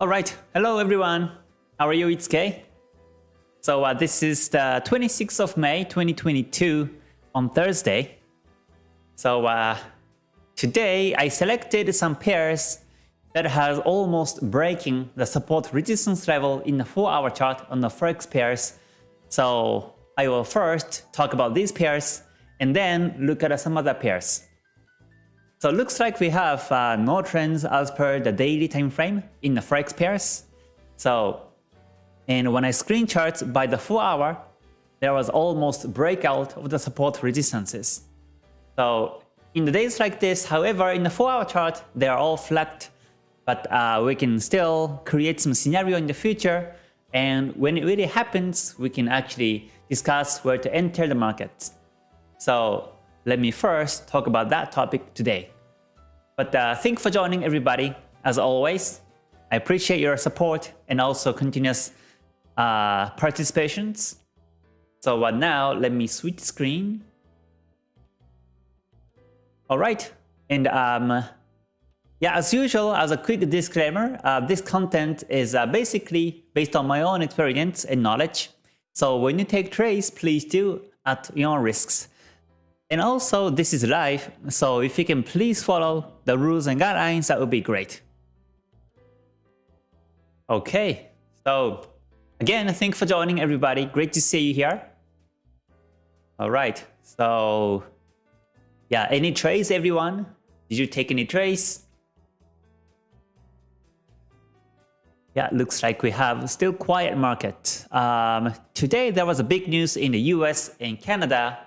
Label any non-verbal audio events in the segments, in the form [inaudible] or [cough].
Alright, hello everyone. How are you? It's Kay. So uh, this is the 26th of May 2022 on Thursday. So uh, today I selected some pairs that has almost breaking the support resistance level in the 4 hour chart on the Forex pairs. So I will first talk about these pairs and then look at some other pairs. So it looks like we have uh, no trends as per the daily time frame in the Forex pairs. So, and when I screen charts by the 4 hour, there was almost breakout of the support resistances. So in the days like this, however, in the 4 hour chart, they are all flat, but uh, we can still create some scenario in the future. And when it really happens, we can actually discuss where to enter the markets. So let me first talk about that topic today. But uh, thank for joining everybody, as always. I appreciate your support and also continuous uh, participations. So uh, now let me switch screen. Alright, and um, yeah, as usual, as a quick disclaimer, uh, this content is uh, basically based on my own experience and knowledge. So when you take trades, please do at your own risks. And also, this is live, so if you can please follow the rules and guidelines, that would be great. Okay, so again, thanks for joining everybody. Great to see you here. All right, so yeah, any trades, everyone? Did you take any trades? Yeah, looks like we have still quiet market. Um, today there was a big news in the US and Canada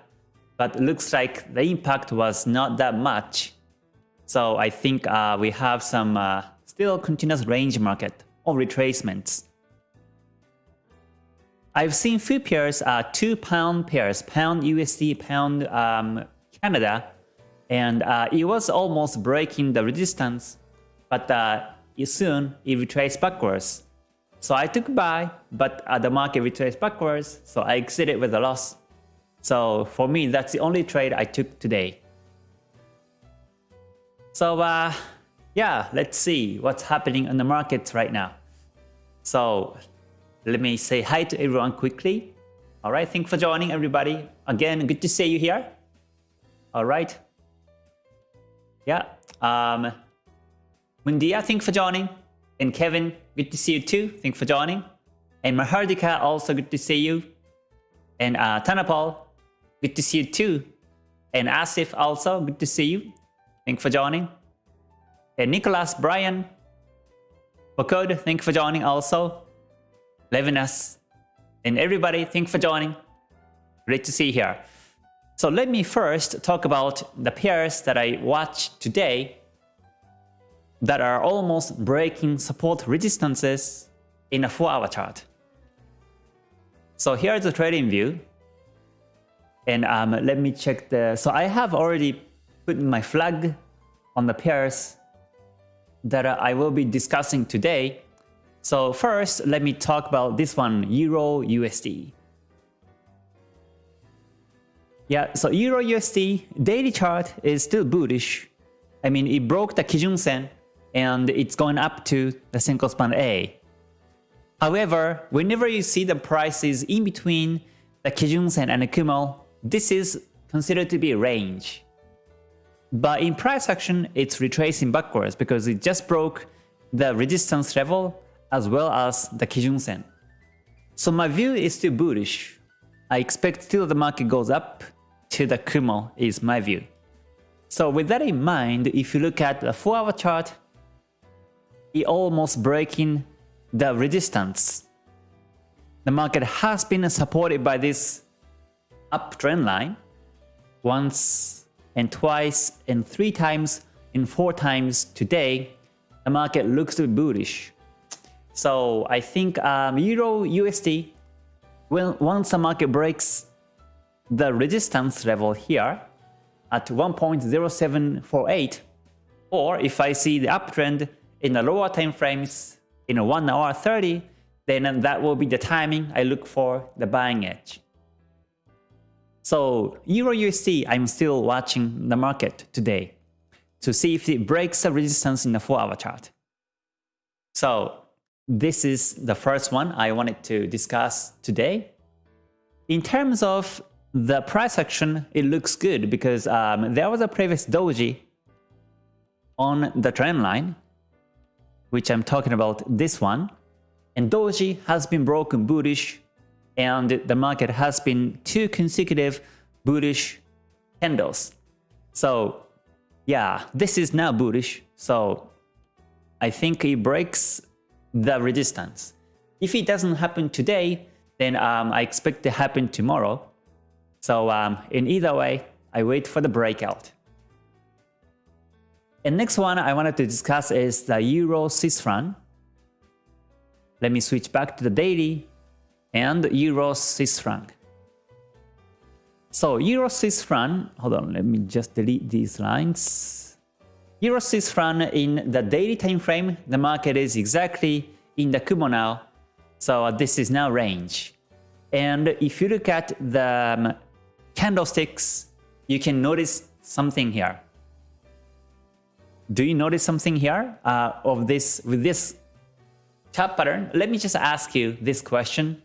but looks like the impact was not that much. So I think uh, we have some uh, still continuous range market or retracements. I've seen few pairs, uh, two pound pairs, pound USD, pound um, Canada, and uh, it was almost breaking the resistance, but uh, soon it retraced backwards. So I took buy, but uh, the market retraced backwards, so I exited with a loss. So for me, that's the only trade I took today. So uh, yeah, let's see what's happening in the markets right now. So let me say hi to everyone quickly. All right, thanks for joining everybody. Again, good to see you here. All right. Yeah. Um, Mundia, thanks for joining. And Kevin, good to see you too. Thanks for joining. And Mahardika, also good to see you. And uh, Tanapal, Good to see you too. And Asif also, good to see you. Thank for joining. And Nicholas, Brian, thank you for joining also. Levinas, and everybody, thank you for joining. Great to see you here. So let me first talk about the pairs that I watched today that are almost breaking support resistances in a 4-hour chart. So here's the trading view. And um, let me check the... So I have already put my flag on the pairs that I will be discussing today. So first, let me talk about this one, Euro USD. Yeah, so Euro USD daily chart is still bullish. I mean, it broke the Kijun Sen and it's going up to the Senko span A. However, whenever you see the prices in between the Kijun Sen and the Kumo, this is considered to be a range. But in price action, it's retracing backwards because it just broke the resistance level as well as the Kijun Sen. So my view is still bullish. I expect still the market goes up till the Kumo is my view. So with that in mind, if you look at the 4 hour chart, it almost breaking the resistance. The market has been supported by this uptrend line once and twice and three times and four times today, the market looks to be bullish. So I think um, Euro USD, when, once the market breaks the resistance level here at 1.0748, or if I see the uptrend in the lower time frames in a 1 hour 30, then that will be the timing I look for the buying edge. So Euro USD, I'm still watching the market today to see if it breaks the resistance in the 4 hour chart. So this is the first one I wanted to discuss today. In terms of the price action, it looks good because um, there was a previous doji on the trend line, which I'm talking about this one. And doji has been broken bullish and the market has been two consecutive bullish candles. So yeah, this is now bullish. So I think it breaks the resistance. If it doesn't happen today, then um, I expect to happen tomorrow. So um, in either way, I wait for the breakout. And next one I wanted to discuss is the Euro Swiss franc. Let me switch back to the daily and Euro Swiss franc. So Euro Swiss franc, hold on, let me just delete these lines. Euro Swiss franc in the daily time frame, the market is exactly in the Kumo now. So this is now range. And if you look at the um, candlesticks, you can notice something here. Do you notice something here uh, of this with this chart pattern? Let me just ask you this question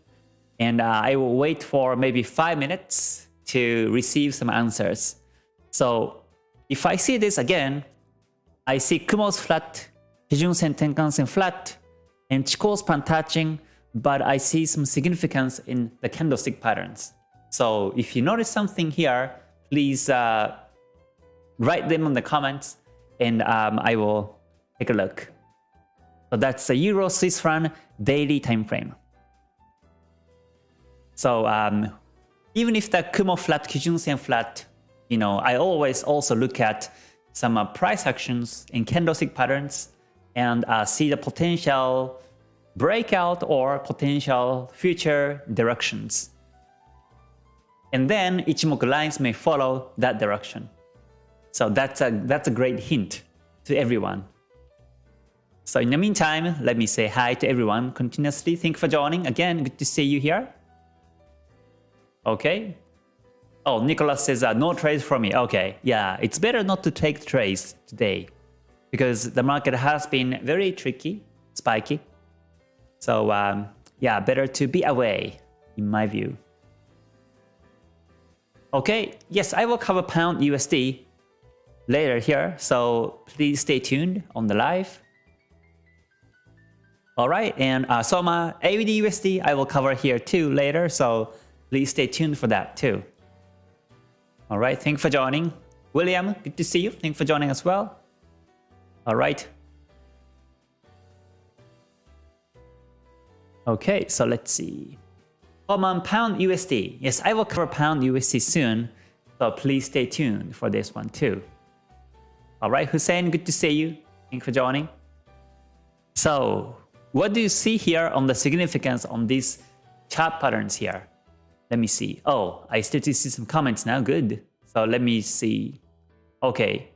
and uh, I will wait for maybe five minutes to receive some answers. So if I see this again, I see Kumo's flat, Kijun-sen, Tenkan-sen flat, and Chikou span touching, but I see some significance in the candlestick patterns. So if you notice something here, please uh, write them in the comments and um, I will take a look. So that's the Euro Swiss franc daily time frame. So um, even if the Kumo flat, Kijun-sen flat, you know, I always also look at some uh, price actions in candlestick patterns and uh, see the potential breakout or potential future directions. And then Ichimoku lines may follow that direction. So that's a, that's a great hint to everyone. So in the meantime, let me say hi to everyone continuously. Thank you for joining. Again, good to see you here. Okay. Oh, Nicholas says uh, no trades for me. Okay, yeah, it's better not to take trades today because the market has been very tricky, spiky. So um, yeah, better to be away in my view. Okay, yes, I will cover pound USD later here, so please stay tuned on the live. Alright, and uh, Soma, AUD USD I will cover here too later, so Please stay tuned for that too. Alright, thank you for joining. William, good to see you. Thank you for joining as well. Alright. Okay, so let's see. Common Pound USD. Yes, I will cover Pound USD soon, so please stay tuned for this one too. Alright, Hussein, good to see you. Thank you for joining. So, what do you see here on the significance on these chart patterns here? Let me see. Oh, I still see some comments now. Good. So let me see. Okay.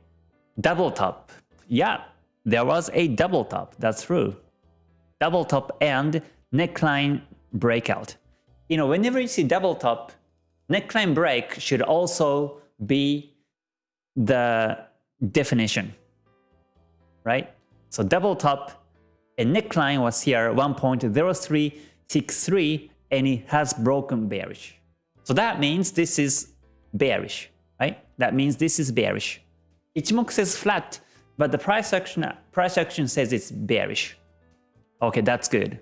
Double top. Yeah, there was a double top. That's true. Double top and neckline breakout. You know, whenever you see double top, neckline break should also be the definition, right? So double top and neckline was here 1.0363 and it has broken bearish. So that means this is bearish, right? That means this is bearish. Ichimoku says flat, but the price action price action says it's bearish. Okay, that's good.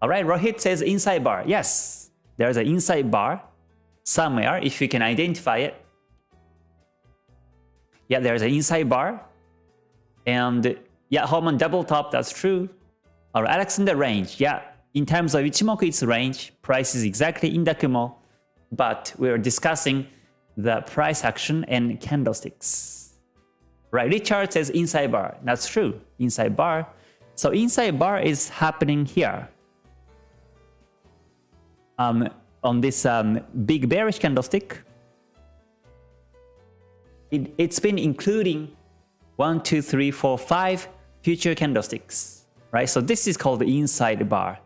All right, Rohit says inside bar. Yes, there's an inside bar somewhere if you can identify it. Yeah, there's an inside bar. And yeah, Holman double top, that's true. Or Alexander range, yeah, in terms of Ichimoku, its range, price is exactly in the but we're discussing the price action and candlesticks. Right, Richard says inside bar. That's true, inside bar. So inside bar is happening here. Um, on this um, big bearish candlestick, it, it's been including one, two, three, four, five future candlesticks, right? So this is called the inside bar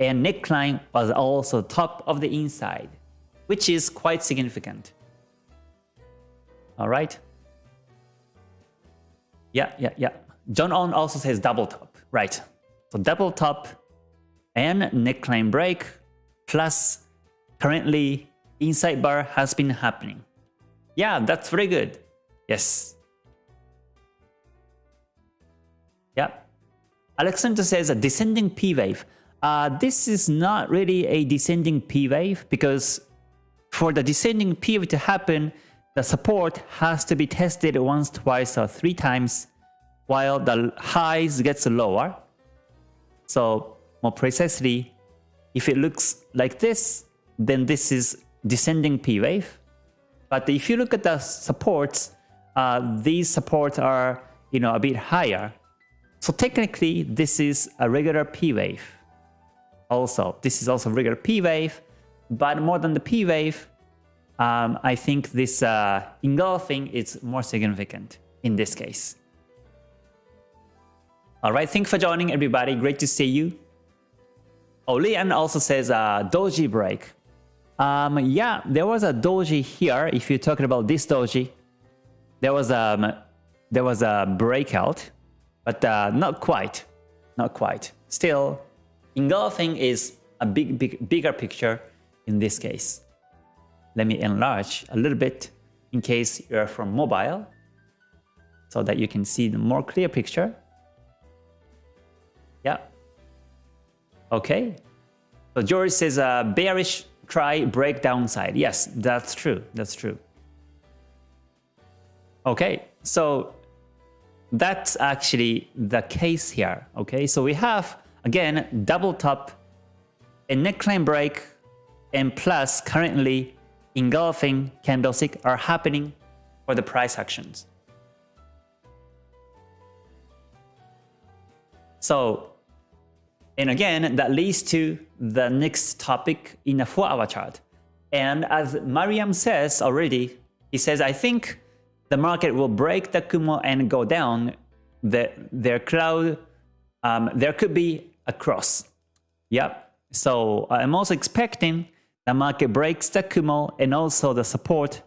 and neckline was also top of the inside, which is quite significant. All right. Yeah, yeah, yeah. John On also says double top, right? So double top and neckline break plus currently inside bar has been happening. Yeah, that's very good. Yes. Yeah. Alexander says a descending P wave. Uh, this is not really a descending P wave because for the descending P wave to happen, the support has to be tested once, twice, or three times while the highs gets lower. So more precisely, if it looks like this, then this is descending P wave. But if you look at the supports, uh, these supports are you know a bit higher. So technically, this is a regular P wave. Also, this is also regular P wave, but more than the P wave, um, I think this uh, engulfing is more significant in this case. All right, thanks for joining everybody. Great to see you. Oh, Lian also says uh, doji break. Um, yeah, there was a doji here. If you're talking about this doji, there was um, there was a breakout, but uh, not quite, not quite. Still, engulfing is a big, big, bigger picture in this case. Let me enlarge a little bit in case you're from mobile, so that you can see the more clear picture. Yeah. Okay. So George says uh, bearish try break downside. Yes, that's true. That's true. Okay, so that's actually the case here. Okay, so we have again double top, a neckline break, and plus currently engulfing candlestick are happening for the price actions. So, and again, that leads to the next topic in a 4-hour chart. And as Mariam says already, he says, I think the market will break the Kumo and go down. The, their cloud, um, there could be a cross. Yep. So uh, I'm also expecting the market breaks the Kumo and also the support.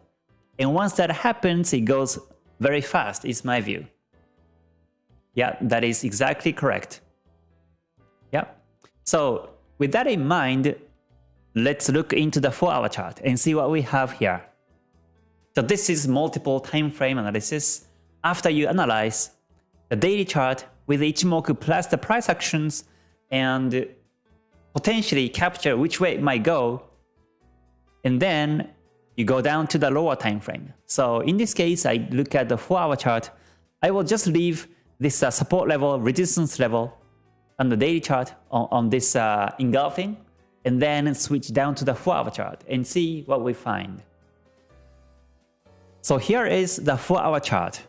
And once that happens, it goes very fast, is my view. Yeah, that is exactly correct. Yeah. So with that in mind, let's look into the 4-hour chart and see what we have here. So this is multiple time frame analysis. After you analyze the daily chart with Ichimoku plus the price actions and potentially capture which way it might go, and then you go down to the lower time frame. So in this case, I look at the 4-hour chart. I will just leave this uh, support level, resistance level on the daily chart on, on this uh, engulfing and then switch down to the 4-hour chart and see what we find. So here is the 4-hour chart.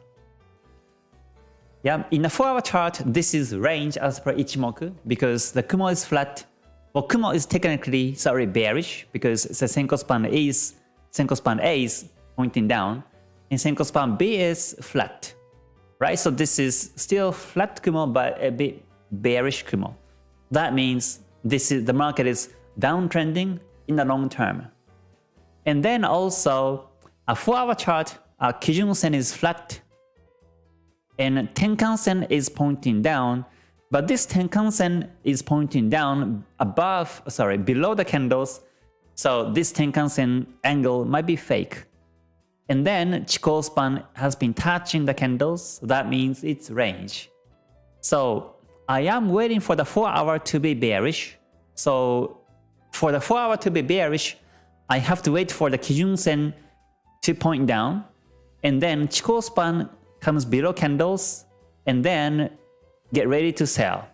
Yeah, in a 4-hour chart, this is range as per Ichimoku because the Kumo is flat. Well, Kumo is technically, sorry, bearish because the Senko span is, Senko span A is pointing down and Senko span B is flat. Right, so this is still flat Kumo but a bit bearish Kumo. That means this is the market is downtrending in the long term. And then also a 4-hour chart, a Kijun Sen is flat and Tenkan Sen is pointing down, but this Tenkan Sen is pointing down above, sorry, below the candles. So this Tenkan Sen angle might be fake. And then Chikou span has been touching the candles, that means it's range. So I am waiting for the 4 hour to be bearish. So for the 4 hour to be bearish, I have to wait for the Kijun Sen to point down. And then Chikou span comes below candles and then get ready to sell.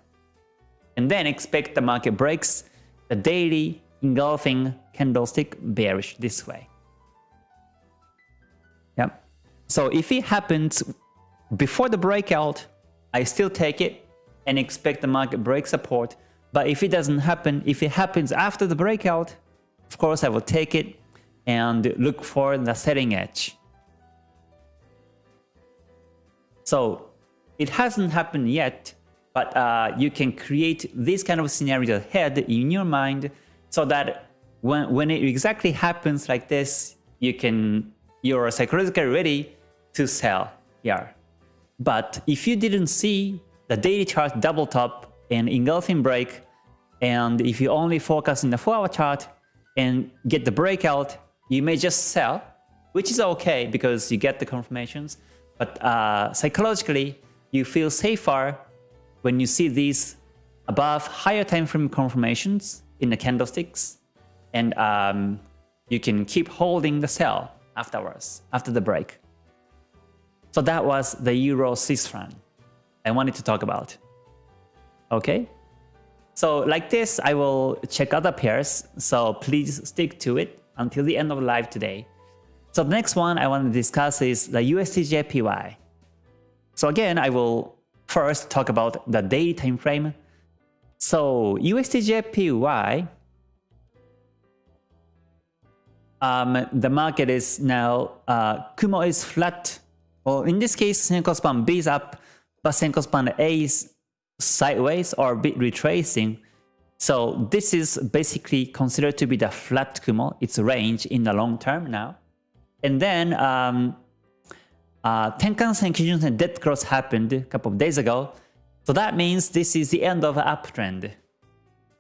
And then expect the market breaks the daily engulfing candlestick bearish this way. Yep. So if it happens before the breakout, I still take it and expect the market break support. But if it doesn't happen, if it happens after the breakout, of course I will take it and look for the setting edge. So it hasn't happened yet, but uh, you can create this kind of scenario ahead in your mind so that when, when it exactly happens like this, you can you're psychologically ready to sell here. But if you didn't see the daily chart double top and engulfing break, And if you only focus in the 4 hour chart and get the breakout, you may just sell, which is okay because you get the confirmations. But uh, psychologically, you feel safer when you see these above higher time frame confirmations in the candlesticks and um, you can keep holding the sell afterwards, after the break. So that was the Euro Swiss franc I wanted to talk about. Okay? So like this, I will check other pairs, so please stick to it until the end of the live today. So the next one I want to discuss is the USDJPY. So again, I will first talk about the daily time frame. So USDJPY, um, the market is now, uh, Kumo is flat. Well, in this case, Senko span B is up, but Senko span A is sideways or a bit retracing. So this is basically considered to be the flat Kumo, its range in the long term now. And then um, uh, Tenkan-sen, Kijun-sen dead cross happened a couple of days ago. So that means this is the end of uptrend.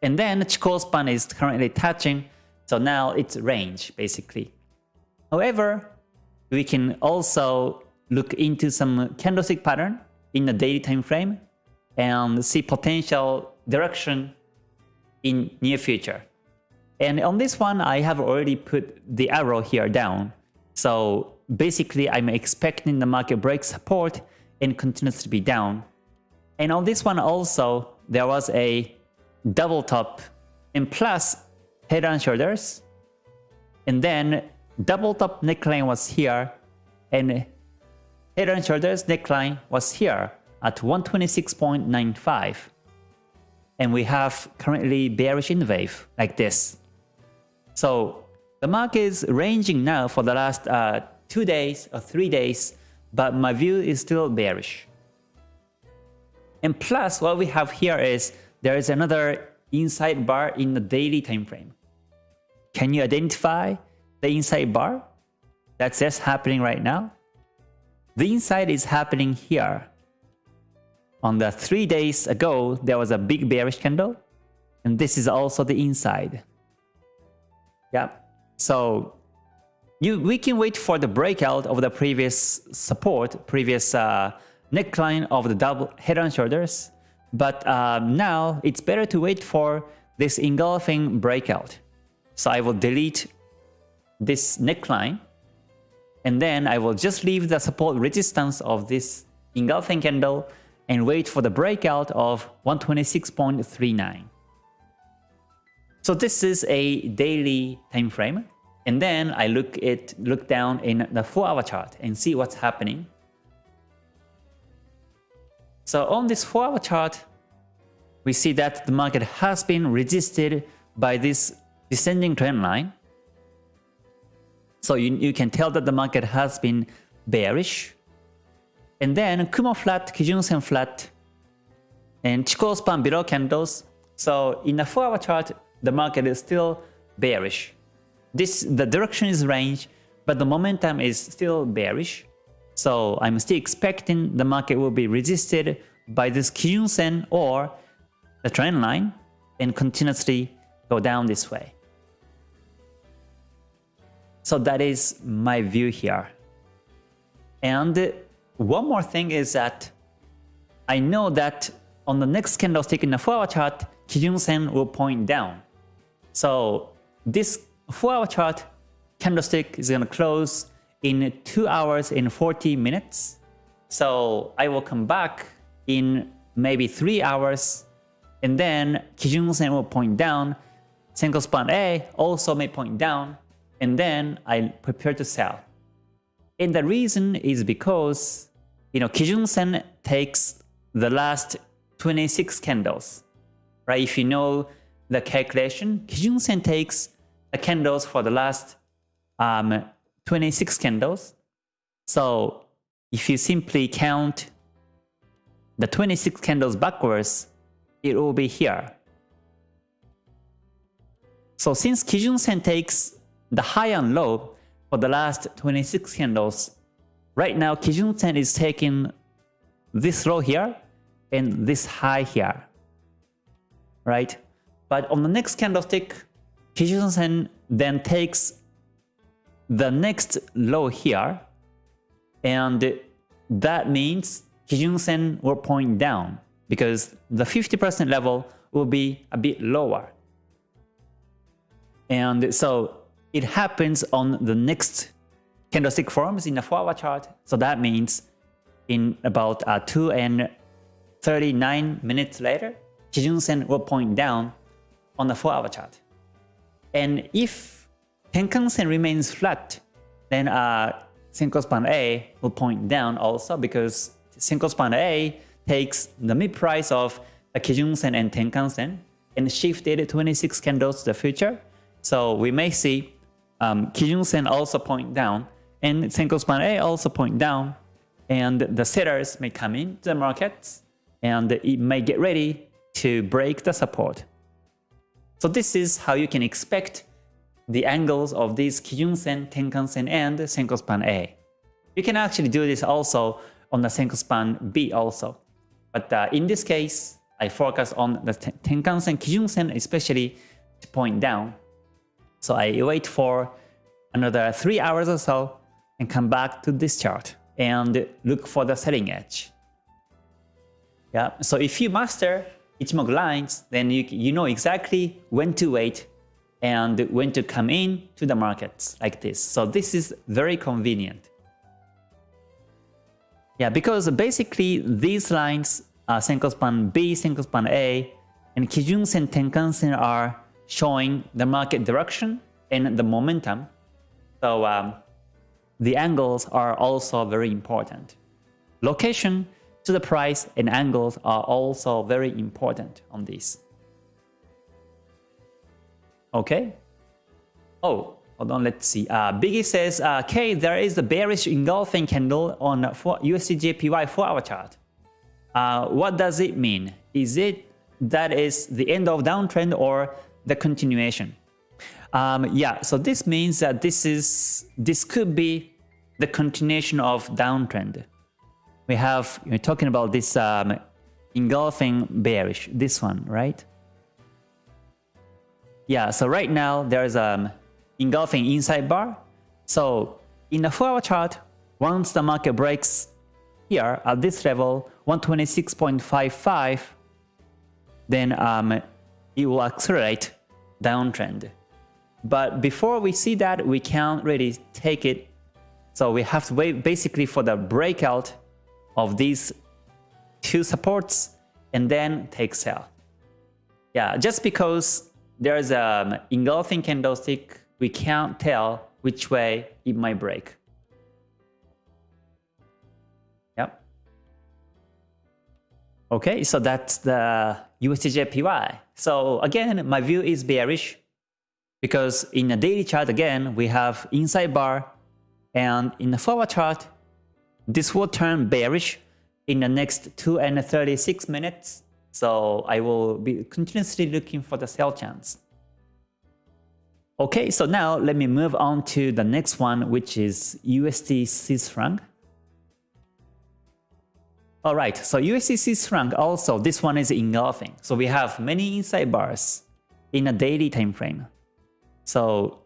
And then Chikou span is currently touching, so now it's range basically. However, we can also look into some candlestick pattern in the daily time frame and see potential direction in near future. And on this one, I have already put the arrow here down. So basically, I'm expecting the market break support and continues to be down. And on this one also, there was a double top and plus head and shoulders. And then double top neckline was here and head and shoulders neckline was here at 126.95. And we have currently bearish in the wave like this. So the market is ranging now for the last uh, two days or three days, but my view is still bearish. And plus what we have here is there is another inside bar in the daily time frame. Can you identify the inside bar? That's just happening right now. The inside is happening here on the three days ago, there was a big bearish candle, and this is also the inside. Yeah, so you we can wait for the breakout of the previous support, previous uh, neckline of the double head and shoulders, but um, now it's better to wait for this engulfing breakout. So I will delete this neckline, and then I will just leave the support resistance of this engulfing candle and wait for the breakout of 126.39. So this is a daily time frame. And then I look it look down in the 4 hour chart and see what's happening. So on this 4 hour chart, we see that the market has been resisted by this descending trend line. So you, you can tell that the market has been bearish and then Kumo flat, Kijun-sen flat, and Chikou span below candles. So in a 4 hour chart, the market is still bearish. This The direction is range, but the momentum is still bearish. So I'm still expecting the market will be resisted by this Kijun-sen or the trend line and continuously go down this way. So that is my view here. And one more thing is that I know that on the next candlestick in the 4-hour chart, Kijun-sen will point down. So this 4-hour chart candlestick is going to close in 2 hours and 40 minutes. So I will come back in maybe 3 hours and then Kijun-sen will point down, Senko span A also may point down, and then I prepare to sell. And the reason is because, you know, Kijun-sen takes the last 26 candles, right? If you know the calculation, Kijun-sen takes the candles for the last um, 26 candles. So if you simply count the 26 candles backwards, it will be here. So since Kijun-sen takes the high and low, for the last 26 candles. Right now, Kijun-sen is taking this low here and this high here, right? But on the next candlestick, Kijun Sen then takes the next low here, and that means Kijun Sen will point down because the 50% level will be a bit lower. And so it happens on the next candlestick forms in the 4-hour chart. So that means in about uh, 2 and 39 minutes later, Kijun Sen will point down on the 4-hour chart. And if Tenkan Sen remains flat, then uh, Senko Span A will point down also because Senko Span A takes the mid price of the Kijun Sen and Tenkan Sen and shifted 26 candles to the future. So we may see um, Kijun Sen also point down and Senko Span A also point down and the sellers may come into the markets and it may get ready to break the support. So this is how you can expect the angles of these Kijun Sen, Tenkan Sen, and Senko Span A. You can actually do this also on the Senko Span B also. But uh, in this case, I focus on the Tenkan Sen, Kijun Sen especially to point down. So I wait for another 3 hours or so and come back to this chart and look for the selling edge. Yeah, so if you master Ichimoku lines, then you, you know exactly when to wait and when to come in to the markets like this. So this is very convenient. Yeah, because basically these lines, uh, Senko Span B, Senko Span A, and Kijun Sen, Tenkan Sen are showing the market direction and the momentum. So um, the angles are also very important. Location to the price and angles are also very important on this. Okay. Oh, hold on, let's see. Uh, Biggie says, uh, K, there is a bearish engulfing candle on USDJPY 4-hour chart. Uh, what does it mean? Is it that is the end of downtrend or the continuation? Um, yeah, so this means that this is this could be the continuation of downtrend. We have we're talking about this um, engulfing bearish, this one, right? Yeah, so right now there's um engulfing inside bar. So in the 4 hour chart, once the market breaks here at this level, 126.55, then um, it will accelerate downtrend. But before we see that, we can't really take it. So we have to wait basically for the breakout of these two supports and then take sell. Yeah, just because there's an um, engulfing candlestick, we can't tell which way it might break. Yep. Okay, so that's the USDJPY. So again, my view is bearish because in a daily chart again, we have inside bar and in the forward chart, this will turn bearish in the next 2 and 36 minutes. So I will be continuously looking for the sell chance. Okay, so now let me move on to the next one, which is USD Swiss franc. Alright, so USD Swiss franc also, this one is engulfing. So we have many inside bars in a daily time frame. So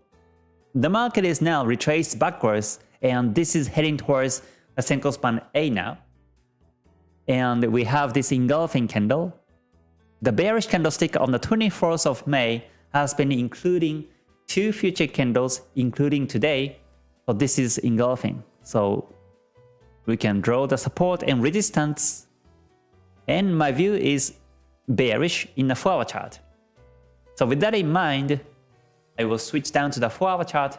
the market is now retraced backwards and this is heading towards a single span A now and we have this engulfing candle. The bearish candlestick on the 24th of May has been including two future candles, including today. So this is engulfing. So we can draw the support and resistance. And my view is bearish in the 4-hour chart. So with that in mind, I will switch down to the 4-hour chart.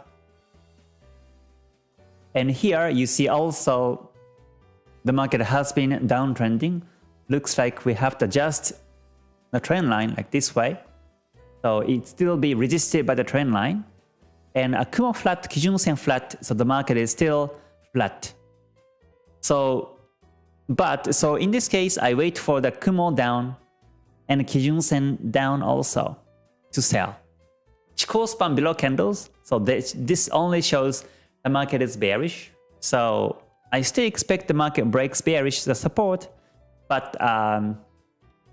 And here you see also the market has been downtrending. Looks like we have to adjust the trend line like this way. So it still be resisted by the trend line. And a Kumo flat, Kijun Sen flat, so the market is still flat. So, but, so in this case, I wait for the Kumo down and Kijun Sen down also to sell. Chikou span below candles, so this, this only shows the market is bearish. So I still expect the market breaks bearish the support, but um,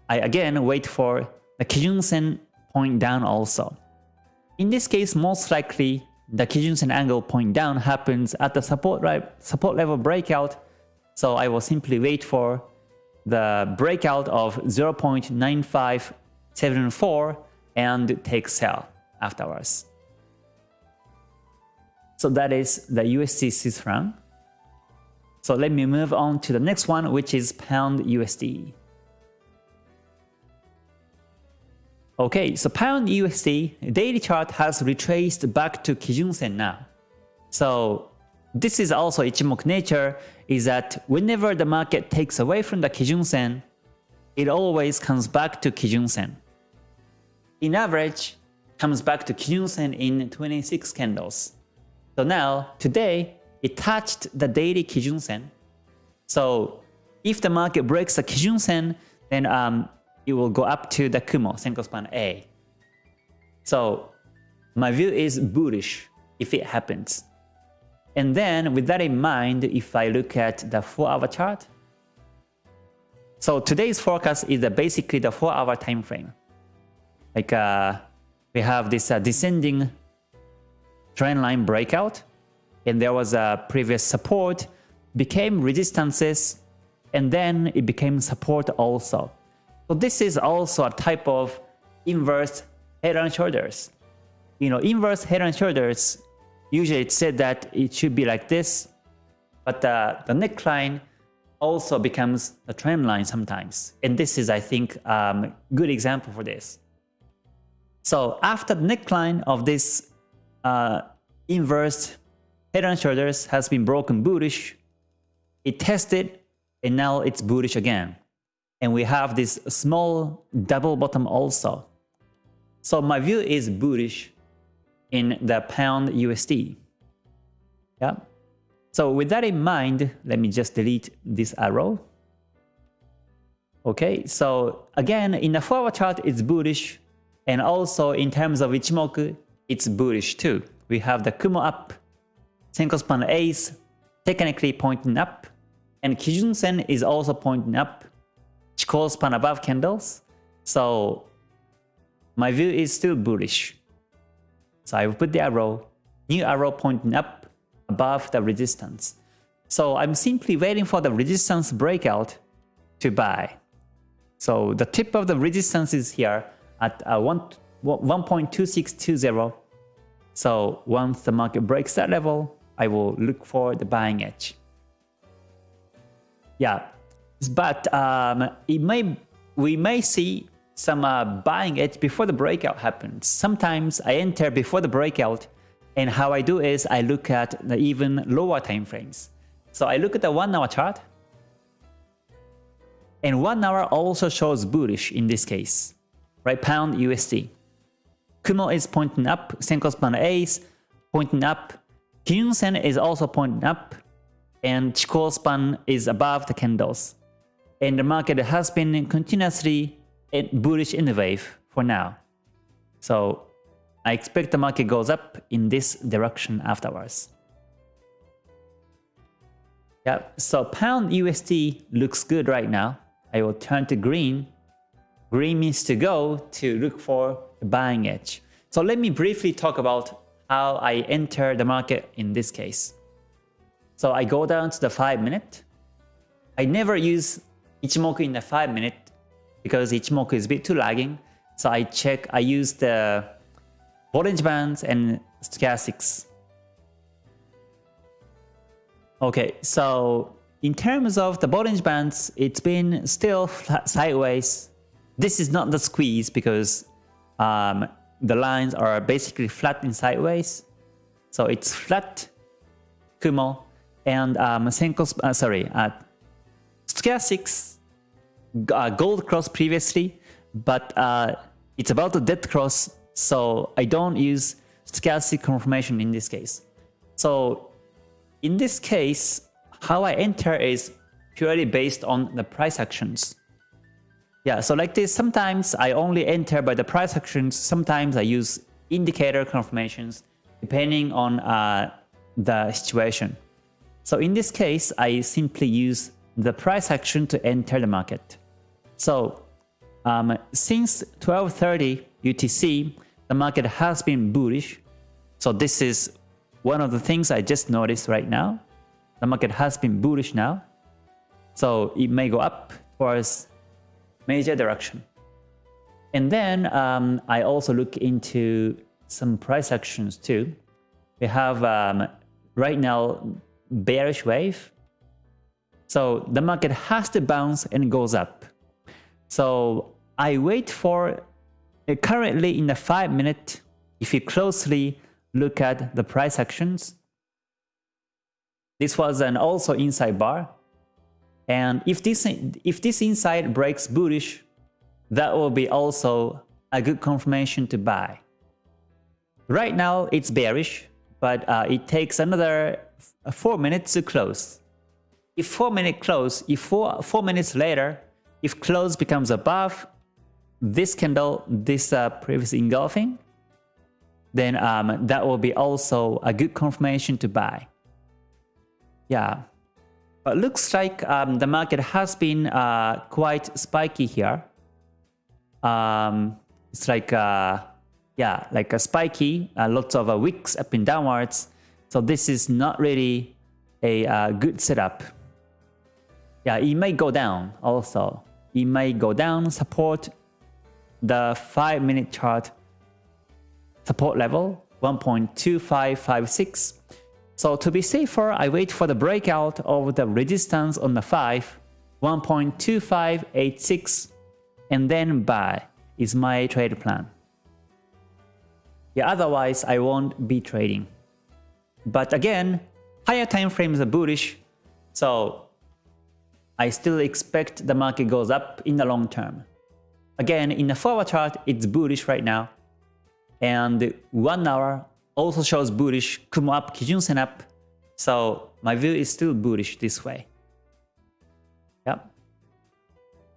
I again wait for the Kijun Sen point down also. In this case, most likely the Kijun-sen angle point down happens at the support, support level breakout. So I will simply wait for the breakout of 0.9574 and take sell afterwards. So that is the USD Swiss franc. So let me move on to the next one, which is Pound USD. Okay, so Pound USD daily chart has retraced back to Kijun Sen now. So this is also Ichimoku nature is that whenever the market takes away from the Kijun Sen, it always comes back to Kijun Sen. In average, comes back to Kijun Sen in 26 candles. So now, today, it touched the daily Kijun Sen. So if the market breaks the Kijun Sen, then um, it will go up to the Kumo, Senko span A. So my view is bullish if it happens. And then with that in mind, if I look at the 4 hour chart, so today's forecast is basically the 4 hour time frame. Like uh, we have this uh, descending trend line breakout, and there was a previous support, became resistances, and then it became support also. So this is also a type of inverse head and shoulders. You know, inverse head and shoulders, usually it's said that it should be like this, but uh, the neckline also becomes a trend line sometimes. And this is, I think, um, good example for this. So after the neckline of this uh, inverse head and shoulders has been broken bullish, it tested and now it's bullish again and we have this small double bottom also. So my view is bullish in the pound USD. Yeah. So with that in mind, let me just delete this arrow. Okay, so again, in the forward chart, it's bullish. And also in terms of Ichimoku, it's bullish too. We have the Kumo up, Senko span Ace technically pointing up, and Kijun Sen is also pointing up Chikou span above candles. So my view is still bullish. So I will put the arrow, new arrow pointing up above the resistance. So I'm simply waiting for the resistance breakout to buy. So the tip of the resistance is here at uh, 1.2620. So once the market breaks that level, I will look for the buying edge. Yeah, but um, it may we may see some uh, buying edge before the breakout happens. Sometimes I enter before the breakout and how I do is I look at the even lower time frames. So I look at the 1 hour chart and 1 hour also shows bullish in this case, right? Pound USD. Kumo is pointing up, Senko span Ace pointing up, Kijun Sen is also pointing up, and Chikou span is above the candles and the market has been continuously bullish in the wave for now. So I expect the market goes up in this direction afterwards. Yeah, so pound USD looks good right now. I will turn to green. Green means to go to look for buying edge. So let me briefly talk about how I enter the market in this case. So I go down to the 5 minute. I never use Ichimoku in the 5 minute because Ichimoku is a bit too lagging. So I check, I use the Bollinger Bands and Stochastics. Okay, so in terms of the Bollinger Bands, it's been still sideways. This is not the squeeze because um, the lines are basically flat in sideways. So it's flat Kumo and um, Senko, uh, sorry, uh, Stochastics uh, gold cross previously, but uh, it's about to dead cross, so I don't use stochastic confirmation in this case. So in this case, how I enter is purely based on the price actions. Yeah, so like this, sometimes I only enter by the price actions, sometimes I use indicator confirmations, depending on uh, the situation. So in this case, I simply use the price action to enter the market. So um, since 12.30, UTC, the market has been bullish. So this is one of the things I just noticed right now. The market has been bullish now. So it may go up towards major direction. And then um, I also look into some price actions too. We have um, right now bearish wave. So the market has to bounce and goes up. So I wait for uh, currently in the 5 minute, if you closely look at the price actions, this was an also inside bar. And if this, if this inside breaks bullish, that will be also a good confirmation to buy. Right now it's bearish, but uh, it takes another 4 minutes to close. If 4 minutes close, if 4, four minutes later, if close becomes above this candle, this uh, previous engulfing, then um, that will be also a good confirmation to buy. Yeah, but looks like um, the market has been uh, quite spiky here. Um, it's like, uh, yeah, like a spiky, uh, lots of wicks up and downwards. So this is not really a uh, good setup. Yeah, it may go down also. It may go down, support the 5 minute chart support level 1.2556. So to be safer, I wait for the breakout of the resistance on the 5, 1.2586, and then buy is my trade plan. Yeah, otherwise I won't be trading. But again, higher time frames are bullish, so I still expect the market goes up in the long term. Again, in the forward chart, it's bullish right now. And 1 hour also shows bullish, Kumo up, Kijun Sen up. So my view is still bullish this way. Yep.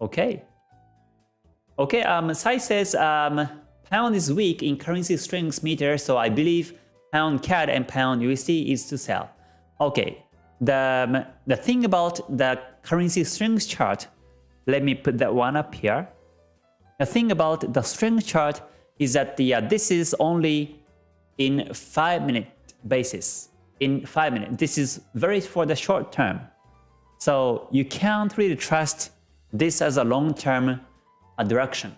Okay. Okay, um, Sai says um, pound is weak in currency strength meter, so I believe pound CAD and pound USD is to sell. Okay, the, the thing about the currency strength chart, let me put that one up here. The thing about the strength chart is that the, uh, this is only in 5 minute basis. In 5 minutes. This is very for the short term. So you can't really trust this as a long-term uh, direction.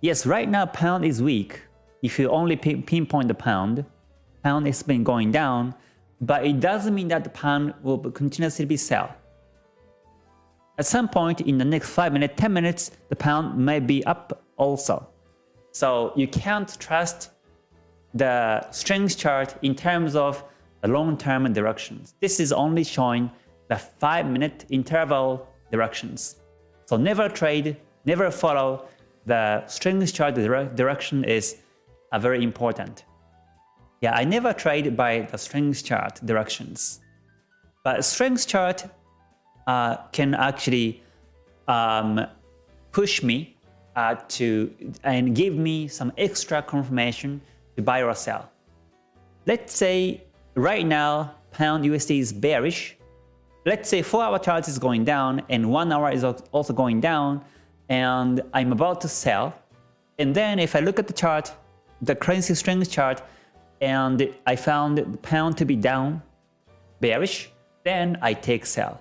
Yes, right now pound is weak. If you only pinpoint the pound, pound has been going down, but it doesn't mean that the pound will continuously be sell. At some point in the next 5 minutes, 10 minutes, the pound may be up also. So you can't trust the strength chart in terms of the long-term directions. This is only showing the 5-minute interval directions. So never trade, never follow the strength chart direction is uh, very important. Yeah, I never trade by the strength chart directions. But strength chart uh, can actually um, push me uh, to and give me some extra confirmation to buy or sell. Let's say right now pound USD is bearish. Let's say 4 hour chart is going down and 1 hour is also going down and I'm about to sell. And then if I look at the chart, the currency strength chart, and I found the pound to be down, bearish, then I take sell.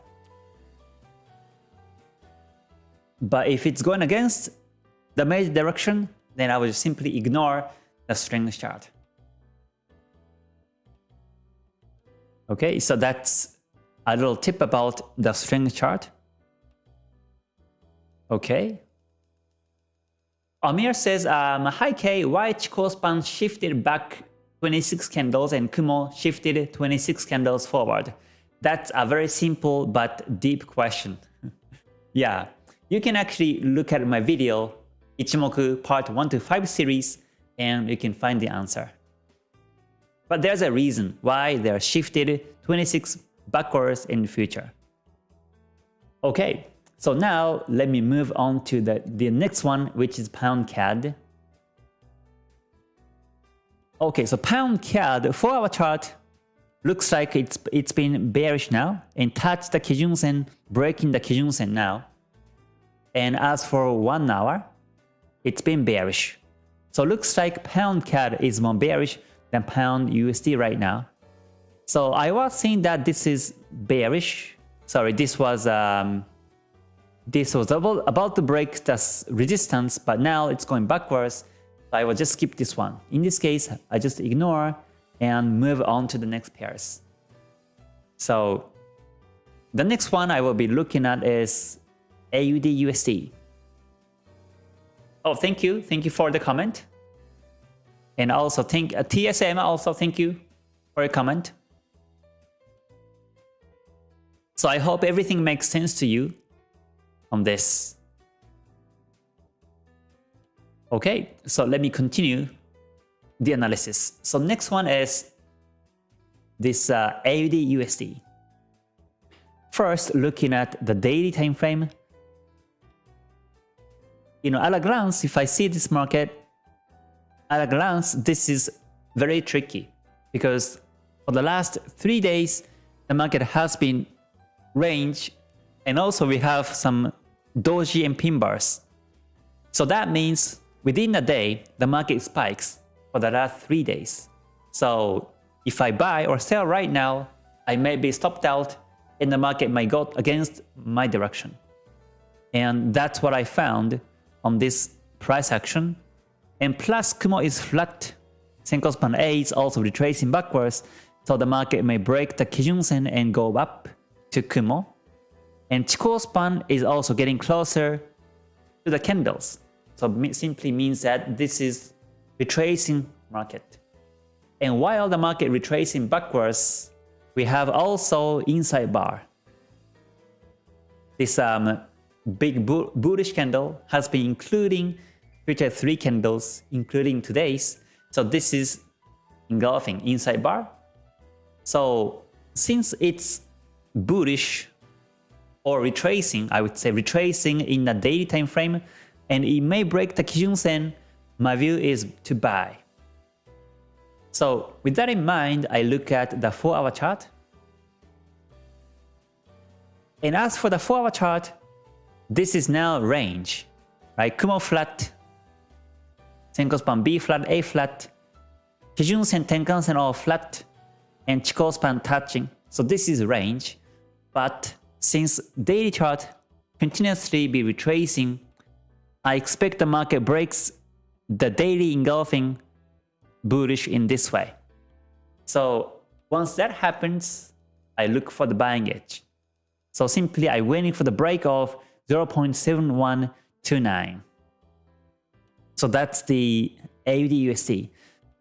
But if it's going against the major direction, then I will simply ignore the strength chart. Okay, so that's a little tip about the strength chart. Okay. Amir says, um, Hi K, why Chikou span shifted back 26 candles and Kumo shifted 26 candles forward? That's a very simple but deep question. [laughs] yeah, you can actually look at my video Ichimoku part 1 to 5 series and you can find the answer. But there's a reason why they are shifted 26 backwards in the future. Okay, so now let me move on to the, the next one which is Pound CAD. Okay, so Pound CAD for our chart looks like it's it's been bearish now and touched the Kijun Sen, breaking the Kijun Sen now. And as for one hour, it's been bearish. So looks like pound CAD is more bearish than pound USD right now. So I was saying that this is bearish. Sorry, this was um, this was about, to break the resistance, but now it's going backwards. So I will just skip this one. In this case, I just ignore and move on to the next pairs. So the next one I will be looking at is AUD USD. Oh, thank you. Thank you for the comment. And also thank uh, TSM also thank you for a comment. So I hope everything makes sense to you on this. Okay, so let me continue the analysis. So next one is this uh, AUD USD. First, looking at the daily time frame. You know, at a glance, if I see this market, at a glance, this is very tricky because for the last three days, the market has been range and also we have some doji and pin bars. So that means within a day, the market spikes for the last three days. So if I buy or sell right now, I may be stopped out and the market might go against my direction. And that's what I found on this price action. And plus Kumo is flat. Senko span A is also retracing backwards, so the market may break the Kijun Sen and go up to Kumo. And Chikou span is also getting closer to the candles. So simply means that this is retracing market. And while the market retracing backwards, we have also inside bar. This um, big bullish candle has been including future three candles, including today's. So this is engulfing inside bar. So since it's bullish or retracing, I would say retracing in the daily time frame, and it may break the Kijun Sen, my view is to buy. So with that in mind, I look at the 4-hour chart. And as for the 4-hour chart, this is now range, right? Kumo flat, Senko span B flat, A flat, Kijun Sen, Tenkan Sen all flat, and Chikou span touching. So this is range. But since daily chart continuously be retracing, I expect the market breaks the daily engulfing bullish in this way. So once that happens, I look for the buying edge. So simply I waiting for the break of 0.7129. So that's the AUD USD.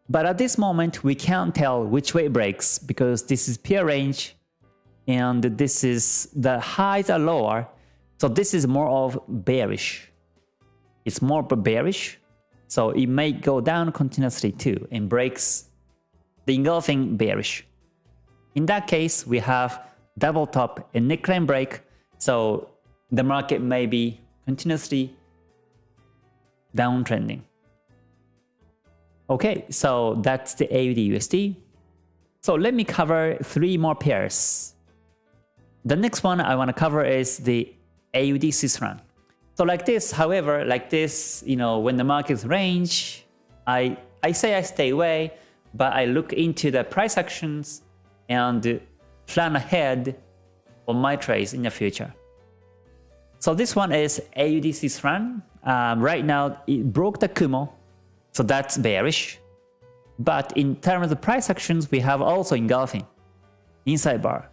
But at this moment, we can't tell which way it breaks because this is peer range and this is the highs are lower. So this is more of bearish. It's more bearish so it may go down continuously too and breaks the engulfing bearish. In that case, we have double top and neckline break. So the market may be continuously downtrending. Okay, so that's the AUD USD. So let me cover three more pairs. The next one I want to cover is the AUD Swiss franc. So like this, however, like this, you know, when the markets range, I, I say I stay away, but I look into the price actions and plan ahead on my trades in the future. So this one is AUD Swiss. Um, right now, it broke the Kumo, so that's bearish. But in terms of price actions, we have also engulfing inside bar.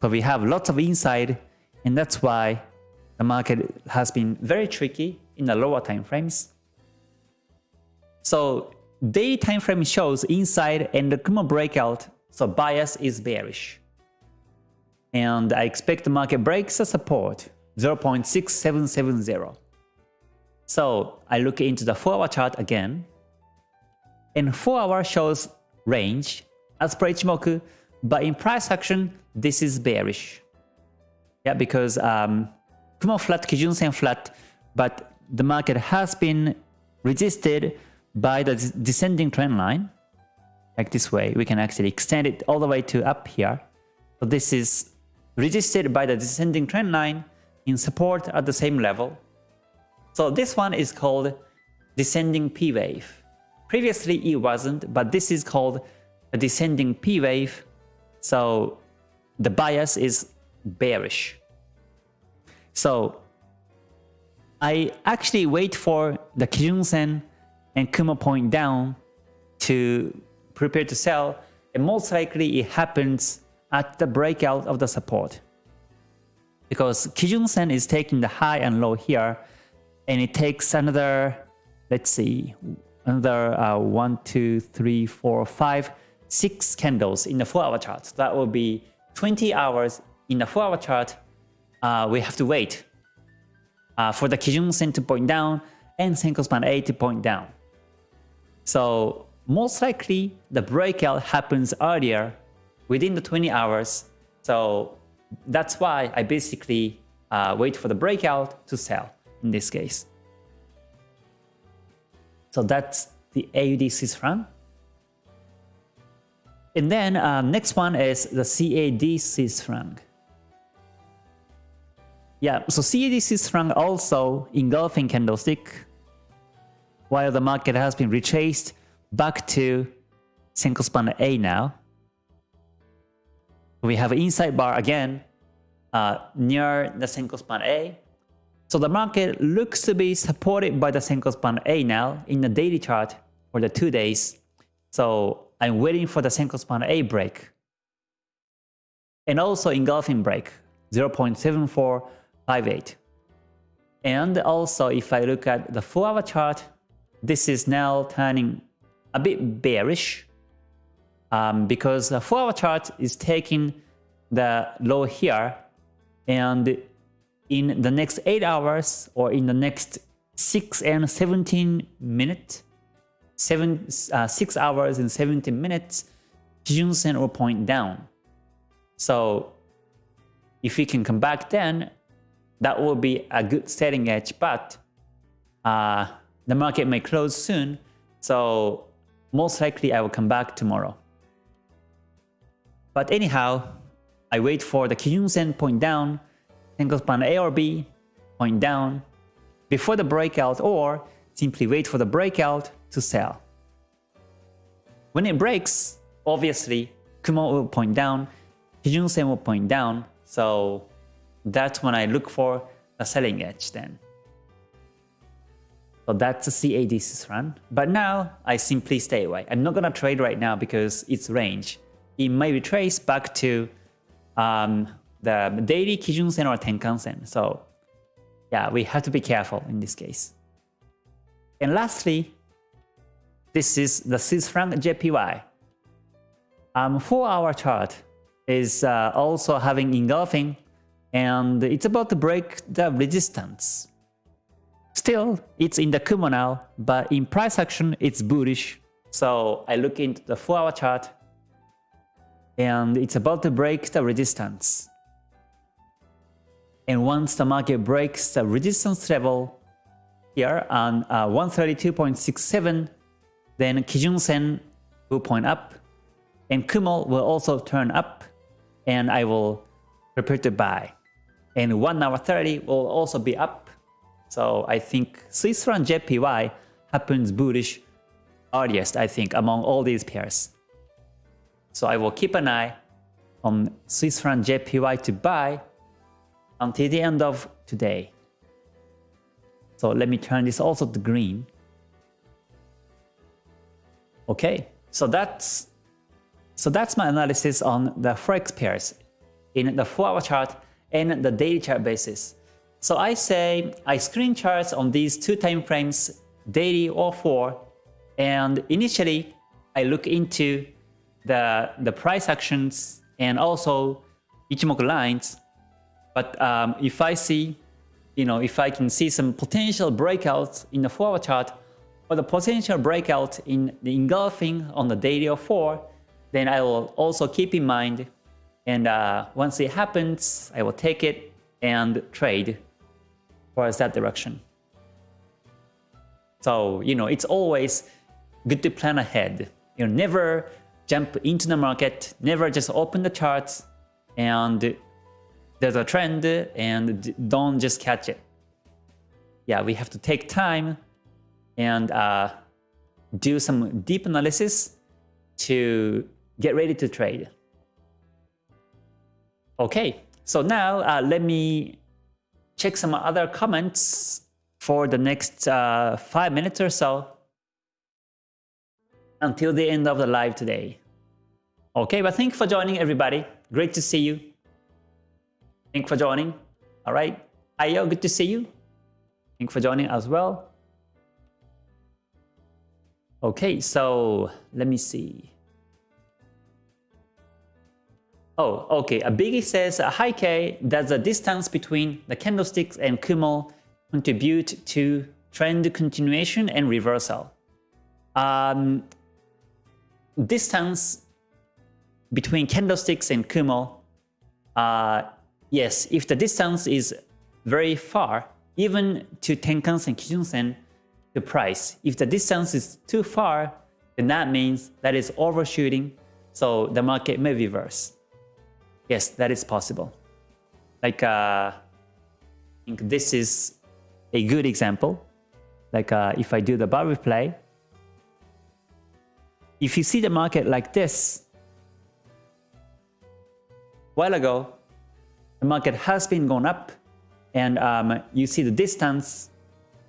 So we have lots of inside, and that's why the market has been very tricky in the lower time frames. So day time frame shows inside and the Kumo breakout, so bias is bearish. And I expect the market breaks the support 0.6770. So I look into the 4 hour chart again. And 4 hour shows range as per Ichimoku, but in price action, this is bearish. Yeah, because um, Kumo flat, Kijun Sen flat, but the market has been resisted by the descending trend line. Like this way, we can actually extend it all the way to up here. So this is resisted by the descending trend line in support at the same level. So this one is called descending P wave. Previously it wasn't, but this is called a descending P wave. So the bias is bearish. So I actually wait for the Kijun Sen and Kumo point down to prepare to sell and most likely it happens at the breakout of the support. Because Kijun Sen is taking the high and low here and it takes another, let's see, another uh, one, two, three, four, five, six candles in the 4 hour chart. That will be 20 hours in the 4 hour chart. Uh, we have to wait uh, for the Kijun Sen to point down and Senko Span A to point down. So most likely the breakout happens earlier within the 20 hours. So that's why I basically uh, wait for the breakout to sell in this case. So that's the AUD Swiss. And then uh, next one is the CAD Swiss. Yeah, so CAD Swiss also engulfing candlestick while the market has been retraced back to Senko span A now. We have inside bar again uh, near the Senko span A. So the market looks to be supported by the Senko span A now in the daily chart for the two days. So I'm waiting for the Senko span A break. And also engulfing break 0.7458. And also if I look at the 4 hour chart, this is now turning a bit bearish um, because the 4 hour chart is taking the low here and in the next 8 hours or in the next 6 and 17 minutes, 7, uh, 6 hours and 17 minutes, Kijun Sen will point down. So if we can come back then, that will be a good setting edge, but uh, the market may close soon, so most likely I will come back tomorrow. But anyhow, I wait for the Kijun Sen point down, Senko span A or B, point down, before the breakout or simply wait for the breakout to sell. When it breaks, obviously Kumo will point down, Kijun Sen will point down, so that's when I look for a selling edge then. So that's a CAD run. But now I simply stay away. I'm not gonna trade right now because it's range. It may be traced back to um, the daily Kijun Sen or Tenkan Sen. So yeah, we have to be careful in this case. And lastly, this is the Swiss franc JPY. Um, 4 hour chart is uh, also having engulfing and it's about to break the resistance. Still, it's in the Kumo now, but in price action, it's bullish. So I look into the 4-hour chart, and it's about to break the resistance. And once the market breaks the resistance level here on uh, 132.67, then Kijun Sen will point up, and Kumo will also turn up, and I will prepare to buy. And 1 hour 30 will also be up, so I think Swiss franc JPY happens bullish earliest, I think, among all these pairs. So I will keep an eye on Swiss franc JPY to buy until the end of today. So let me turn this also to green. Okay, so that's so that's my analysis on the forex pairs in the 4-hour chart and the daily chart basis. So I say I screen charts on these two time frames, daily or 4, and initially I look into the, the price actions and also Ichimoku lines. But um, if I see, you know, if I can see some potential breakouts in the 4 hour chart or the potential breakout in the engulfing on the daily or 4, then I will also keep in mind and uh, once it happens, I will take it and trade towards that direction. So, you know, it's always good to plan ahead. You know, never jump into the market, never just open the charts and there's a trend and don't just catch it. Yeah, we have to take time and uh, do some deep analysis to get ready to trade. Okay, so now uh, let me check some other comments for the next uh, five minutes or so until the end of the live today. Okay, but thank you for joining everybody. Great to see you. Thank you for joining. All right. Ayo, good to see you. Thank you for joining as well. Okay, so let me see. Oh, okay. A Biggie says, Hi K, does the distance between the candlesticks and Kumo contribute to trend continuation and reversal? Um, distance between candlesticks and Kumo, uh, yes, if the distance is very far, even to Tenkan-sen, Kijun-sen, the price. If the distance is too far, then that means that is overshooting, so the market may reverse. Yes, that is possible. Like, uh, I think this is a good example. Like uh, if I do the bar replay, if you see the market like this, while ago, the market has been going up and um, you see the distance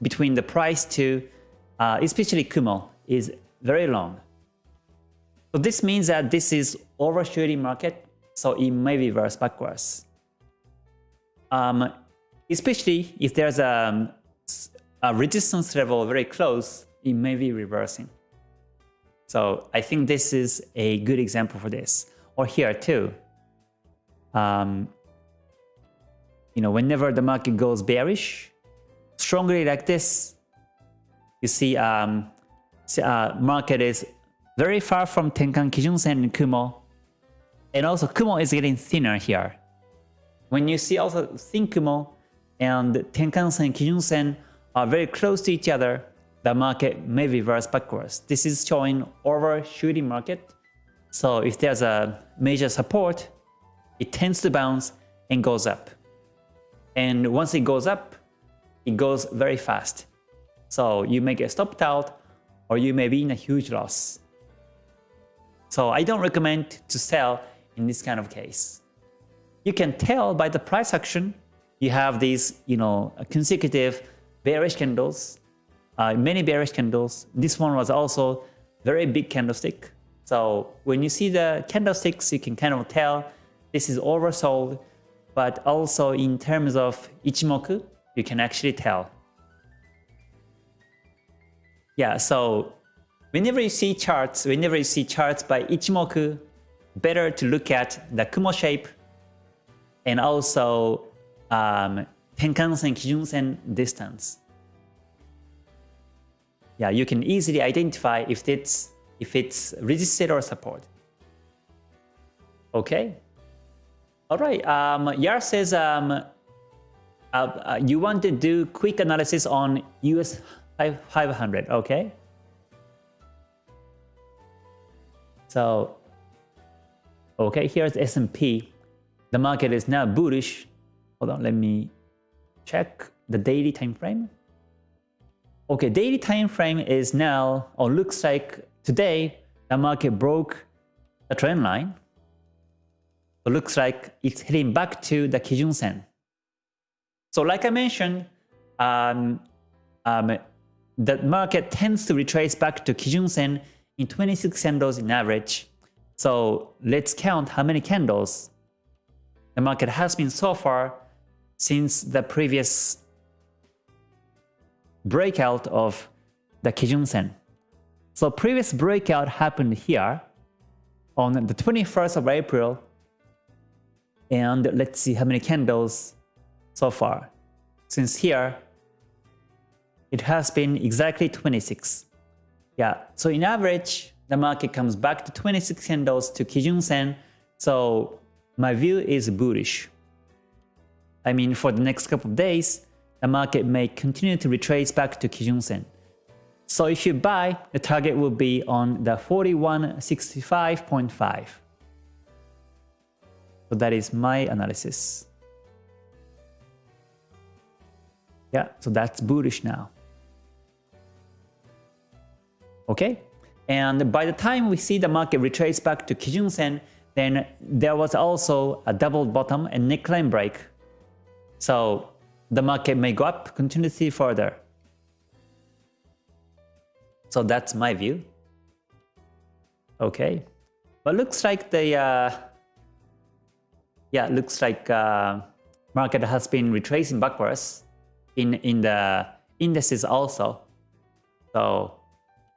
between the price to, uh, especially Kumo, is very long. So this means that this is overshooting market so it may reverse backwards. Um, especially if there's a, a resistance level very close, it may be reversing. So I think this is a good example for this. Or here too. Um, you know, whenever the market goes bearish, strongly like this, you see um, uh, market is very far from Tenkan Kijun Sen and Kumo, and also Kumo is getting thinner here. When you see also thin Kumo and Tenkan-sen, Kijun-sen are very close to each other, the market may reverse backwards. This is showing overshooting market. So if there's a major support, it tends to bounce and goes up. And once it goes up, it goes very fast. So you may get stopped out or you may be in a huge loss. So I don't recommend to sell in this kind of case. You can tell by the price action, you have these, you know, consecutive bearish candles, uh, many bearish candles. This one was also very big candlestick. So when you see the candlesticks, you can kind of tell this is oversold, but also in terms of Ichimoku, you can actually tell. Yeah, so whenever you see charts, whenever you see charts by Ichimoku, better to look at the Kumo shape and also um, Tenkan-sen, Kijun-sen distance. Yeah, you can easily identify if it's if it's resisted or support. Okay. All right. Um, Yar says um, uh, uh, you want to do quick analysis on US 500. Okay. So Okay, here's S&P. The market is now bullish. Hold on, let me check the daily time frame. Okay, daily time frame is now, or looks like today, the market broke the trend line. It looks like it's heading back to the Kijun Sen. So like I mentioned, um, um, the market tends to retrace back to Kijun Sen in 26 candles in average so let's count how many candles the market has been so far since the previous breakout of the Kijun Sen. So previous breakout happened here on the 21st of April and let's see how many candles so far. Since here, it has been exactly 26. Yeah, so in average, the market comes back to 26 candles to Kijun Sen. So my view is bullish. I mean, for the next couple of days, the market may continue to retrace back to Kijun Sen. So if you buy, the target will be on the 4165.5. So that is my analysis. Yeah, so that's bullish now. Okay, and by the time we see the market retrace back to Kijun Sen, then there was also a double bottom and neckline break. So the market may go up continuously further. So that's my view. Okay, but looks like the uh, yeah looks like uh, market has been retracing backwards in in the indices also. So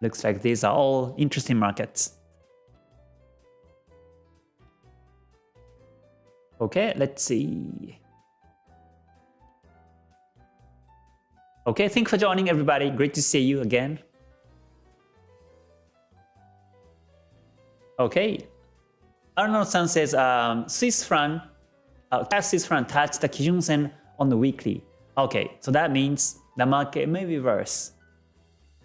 looks like these are all interesting markets. Okay, let's see. Okay, thanks for joining everybody. Great to see you again. Okay, Arnold-san says um, Swiss franc, uh, Swiss franc touched the Kijun Sen on the weekly. Okay, so that means the market may reverse.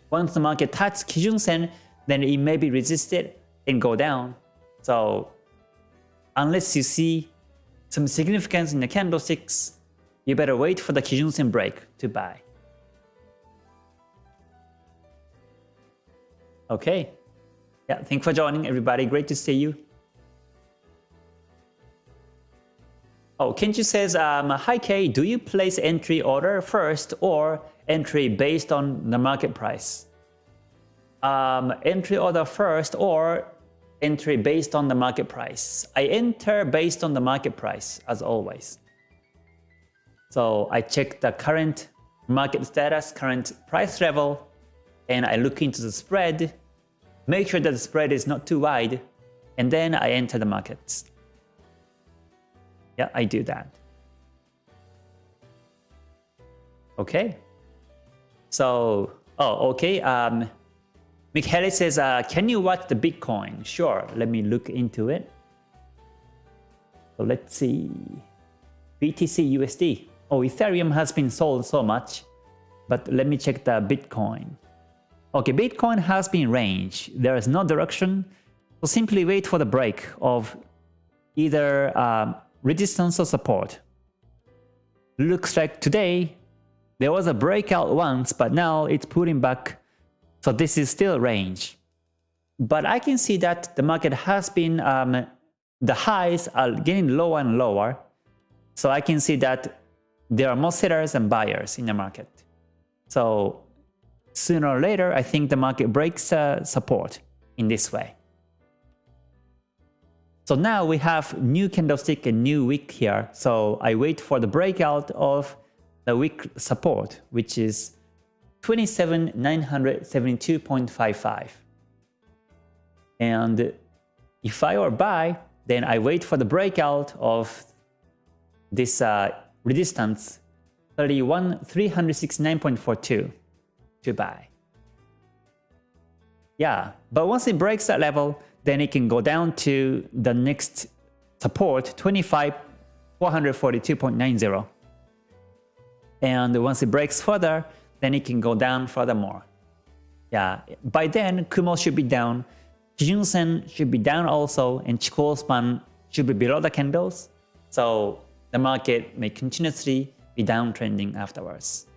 Once the market touches Kijun Sen, then it may be resisted and go down. So unless you see some significance in the candlesticks, you better wait for the Kijun Sen break to buy. Okay. Yeah, thanks for joining everybody. Great to see you. Oh, Kenji says, um, Hi Kay, do you place entry order first or entry based on the market price? Um, entry order first or entry based on the market price. I enter based on the market price as always. So I check the current market status, current price level, and I look into the spread, make sure that the spread is not too wide, and then I enter the markets. Yeah, I do that. Okay. So, oh, okay. Um, Michele says, uh, can you watch the Bitcoin? Sure, let me look into it. So let's see. BTC USD. Oh, Ethereum has been sold so much, but let me check the Bitcoin. Okay, Bitcoin has been range. There is no direction. So simply wait for the break of either um, resistance or support. Looks like today there was a breakout once, but now it's pulling back. So this is still range. But I can see that the market has been, um, the highs are getting lower and lower. So I can see that there are more sellers and buyers in the market. So sooner or later, I think the market breaks uh, support in this way. So now we have new candlestick and new wick here. So I wait for the breakout of the wick support, which is 27,972.55. And if I were buy, then I wait for the breakout of this uh, resistance 31,369.42 to buy. Yeah, but once it breaks that level, then it can go down to the next support 25,442.90. And once it breaks further, then it can go down furthermore. Yeah, by then Kumo should be down, Kijun Sen should be down also, and Chikou span should be below the candles. So the market may continuously be downtrending afterwards.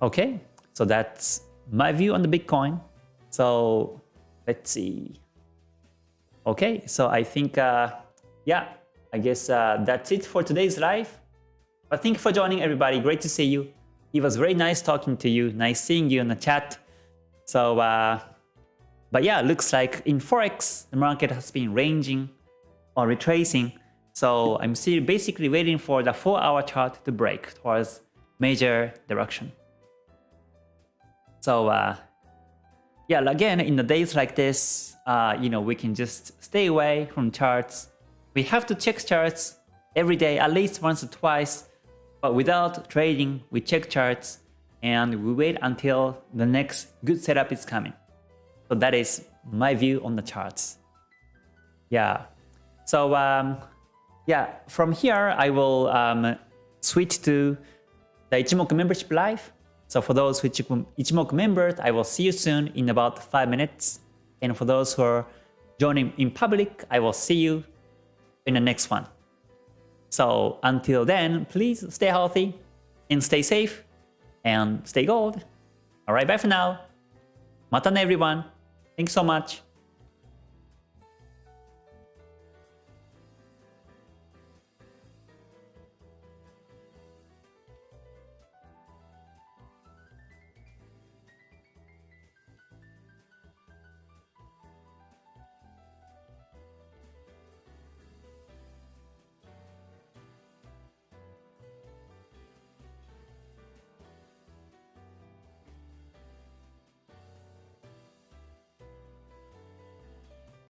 Okay, so that's my view on the Bitcoin. So let's see. Okay, so I think, uh, yeah, I guess uh, that's it for today's live. But thank you for joining everybody. Great to see you. It was very nice talking to you. Nice seeing you in the chat. So, uh, but yeah, looks like in Forex, the market has been ranging or retracing. So I'm still basically waiting for the 4-hour chart to break towards major direction. So uh, yeah, again, in the days like this, uh, you know, we can just stay away from charts. We have to check charts every day, at least once or twice. But without trading, we check charts and we wait until the next good setup is coming. So that is my view on the charts. Yeah. So um, yeah, from here I will um, switch to the Ichimoku membership live. So for those which Ichimoku members, I will see you soon in about 5 minutes. And for those who are joining in public, I will see you in the next one. So until then, please stay healthy and stay safe and stay gold. Alright, bye for now. Matane everyone. Thanks so much.